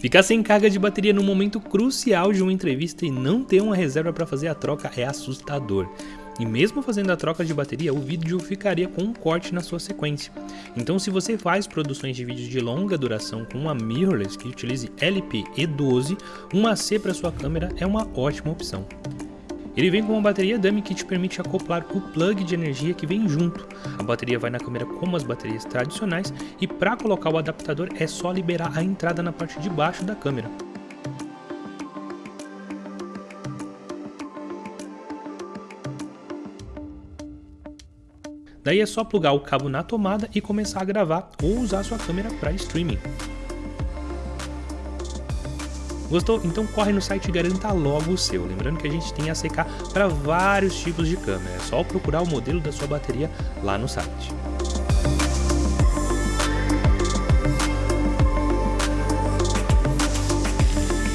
Ficar sem carga de bateria no momento crucial de uma entrevista e não ter uma reserva para fazer a troca é assustador. E mesmo fazendo a troca de bateria, o vídeo ficaria com um corte na sua sequência. Então se você faz produções de vídeos de longa duração com uma mirrorless que utilize LP-E12, uma C para sua câmera é uma ótima opção. Ele vem com uma bateria dummy que te permite acoplar o plug de energia que vem junto. A bateria vai na câmera como as baterias tradicionais e para colocar o adaptador é só liberar a entrada na parte de baixo da câmera. Daí é só plugar o cabo na tomada e começar a gravar ou usar sua câmera para streaming. Gostou? Então corre no site e garanta logo o seu. Lembrando que a gente tem ACK para vários tipos de câmera, é só procurar o modelo da sua bateria lá no site.